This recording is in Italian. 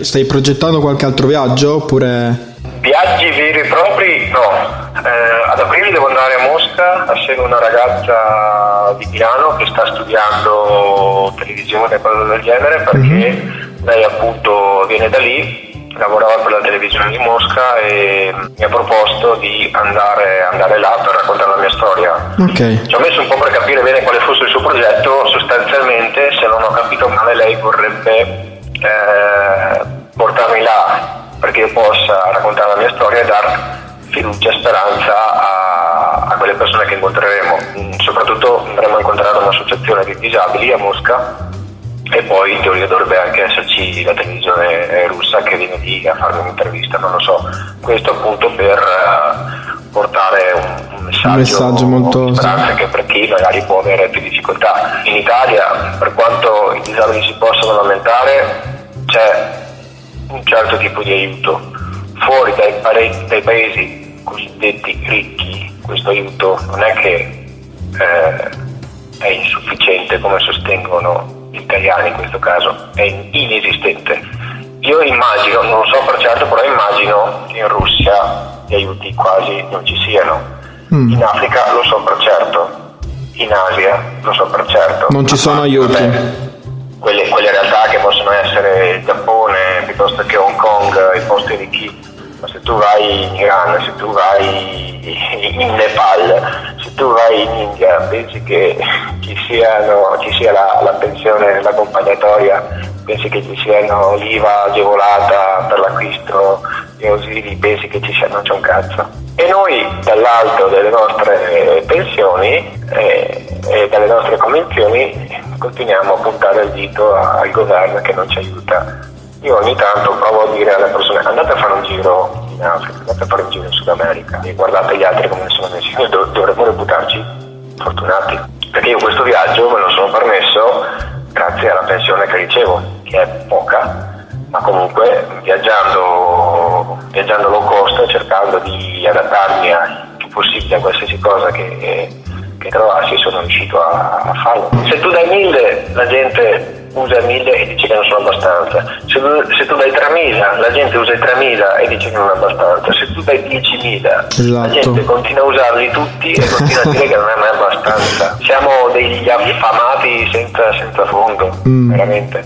Stai progettando qualche altro viaggio oppure... Viaggi veri e propri no. Eh, ad aprile devo andare a Mosca a seguire una ragazza di Milano che sta studiando televisione e cose del genere perché mm-hmm. lei appunto viene da lì lavorava per la televisione di Mosca e mi ha proposto di andare, andare là per raccontare la mia storia. Okay. Ci ho messo un po' per capire bene quale fosse il suo progetto, sostanzialmente se non ho capito male lei vorrebbe eh, portarmi là perché io possa raccontare la mia storia e dar fiducia e speranza a, a quelle persone che incontreremo. Mm, soprattutto andremo a incontrare un'associazione di disabili a Mosca e poi in teoria dovrebbe anche esserci la televisione russa che viene lì a farmi un'intervista, non lo so. Questo appunto per uh, portare un, un, messaggio, un messaggio molto anche per chi magari può avere più difficoltà. In Italia, per quanto i disabili si possano lamentare, c'è un certo tipo di aiuto. Fuori dai, pare- dai paesi cosiddetti ricchi, questo aiuto non è che eh, è insufficiente come sostengono gli italiani in questo caso, è inesistente. Io immagino, non lo so per certo, però immagino che in Russia gli aiuti quasi non ci siano. Mm. In Africa lo so per certo, in Asia lo so per certo. Non ci sono aiuti. Vabbè, quelle, quelle, realtà che possono essere il Giappone piuttosto che Hong Kong, i posti ricchi, ma se tu vai in Iran, se tu vai in Nepal, se tu vai in India, pensi che ci, siano, ci sia la, la pensione, l'accompagnatoria, pensi che ci siano l'IVA agevolata per l'acquisto di ausili, pensi che ci sia, non c'è un cazzo. E noi dall'alto delle nostre pensioni eh, e dalle nostre convenzioni continuiamo a puntare il dito al governo che non ci aiuta. Io ogni tanto provo a dire alle persone andate a fare un giro in Africa, andate a fare un giro in Sud America e guardate gli altri come sono messi. Noi dov- dovremmo reputarci fortunati, perché io questo viaggio me lo sono permesso grazie alla pensione che ricevo, che è poca, ma comunque viaggiando, viaggiando low cost, cercando di adattarmi a più possibile a qualsiasi cosa che che trovassi sono riuscito a, a farlo. Se tu dai 1000 la gente usa 1000 e dice che non sono abbastanza, se tu, se tu dai 3000 la gente usa i 3000 e dice che non è abbastanza, se tu dai 10.000 esatto. la gente continua a usarli tutti e continua a dire che non è mai abbastanza. Siamo degli affamati senza, senza fondo, mm. veramente.